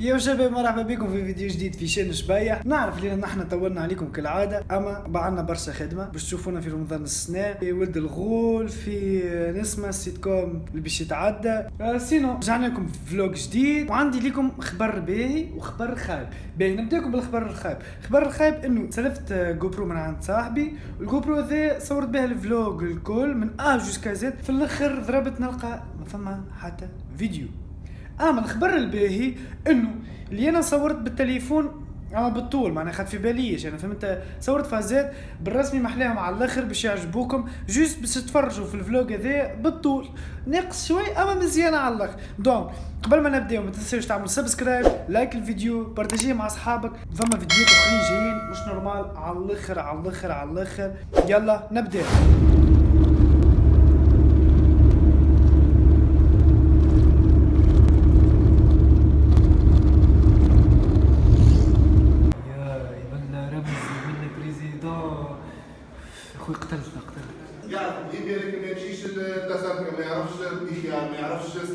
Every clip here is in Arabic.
يا شباب مرحبا بكم في فيديو جديد في شان شبايح نعرف اللي نحن طولنا عليكم كالعادة. أما بعنا برشا خدمة باش تشوفونا في رمضان السنة. في ولد الغول في نسمة السيت كوم اللي باش يتعدى. آه، sinon رجعنا لكم vlog جديد. وعندي لكم خبر باهي وخبر خايب. باهي نبداكم بالخبر الخايب. الخبر الخايب إنه سلفت GoPro من عند صاحبي. وال GoPro ذا صورت به ال vlog الكل من A jusqu'à Z في الآخر ضربت نلقى ما فما حتى فيديو. اما الخبر الباهي إنه اللي أنا صورت بالتليفون اما بالطول معناها خد في باليش. أنا فهمت؟ صورت فازات بالرسمي محلاهم على الآخر باش يعجبوكم. juste باش تتفرجوا في ال vlog هذا بالطول. ناقص شوي أما مزيانه على الآخر. donc قبل ما نبداو ما تنساوش تعملوا subscribe like الفيديو partagez مع أصحابك. فما فيديوهات أخرين جايين مش normal على الآخر على الآخر على الآخر. يلا نبدأ.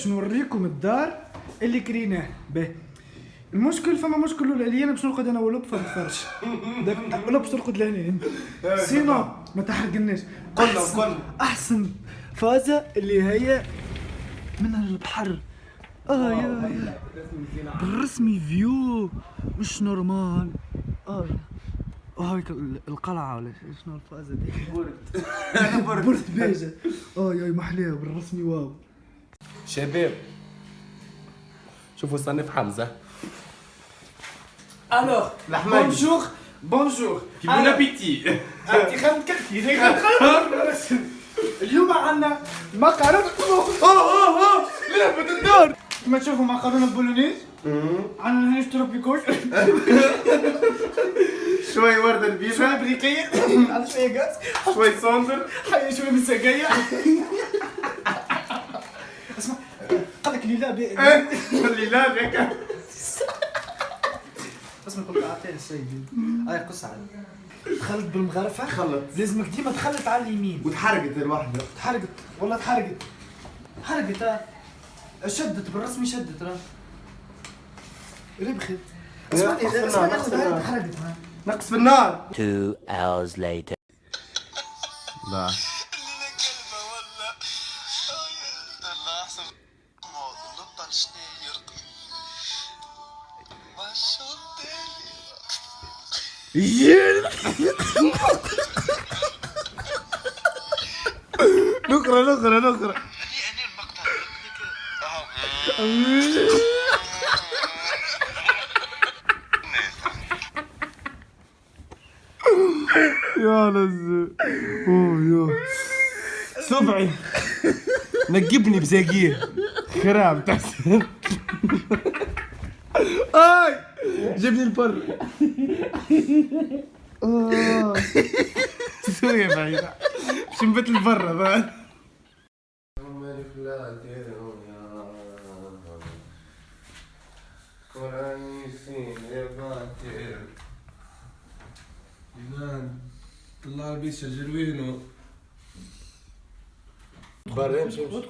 باش نوريكم الدار اللي كريناه. به. المشكل فما مشكل ولا اللي أنا باش نرقد أنا ولب في الفرش داك ولب باش ترقد لهنا. سينو ما تحرقناش. قلنا- قلنا. أحسن فازة اللي هي من البحر. آه يا بالرسمي فيو مش نورمال. آه يا. آه هيك ال- القلعة ولا شنو الفازة دي؟ برد برد بيجا آه يا محلاه بالرسمي واو. شباب. شوفوا صنف حمزة. الوغ الحماية. بونجور بونجور بون ابيتي انت خدمت كرتي اليوم عندنا مقارنة اوه اوه اوه لعبة الدار كما تشوفوا مقارنة بولونيز عندنا هنا تروبيكوش شوي ورده شوية البيضه بريقية على شوية غاز شوي صندر حي شوية قال لك لي لا بي- اللي لا بك اسمع قلت اعطيه السيد هاي قص علي دخلت بالمغرفة؟ خلط. لازمك ديما تخلط على اليمين. وتحرقت الوحده تحرقت. والله تحرقت. حرقت شدت بالرسمي شدت راه ربخت اسمعني نقص بالنار، نقص خذ هاي بالنار. تحرقت ها. نقص في النار. Two hours later. لا. شنو يرقم ما شفتني نقرا نقرا نقرا يا لزو أوه يا. سبعي نقبني بزاقيه خراب تحسن أي! جبني البر. آه. سوريا بعيدة. باش نبت البر بعد طلع البيس جروينو ga hem zien moet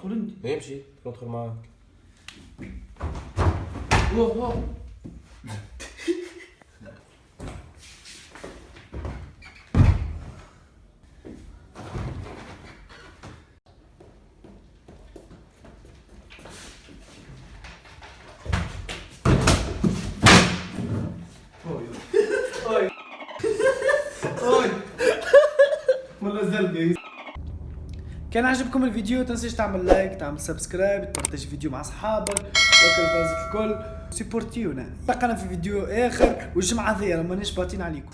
كان عجبكم الفيديو تنسيش تعمل like تعمل subscribe ت partage الفيديو مع اصحابك وكل فاز الكل. supporti ونا لقانا في فيديو آخر والجمعة هذيا مانيش باطين عليكم.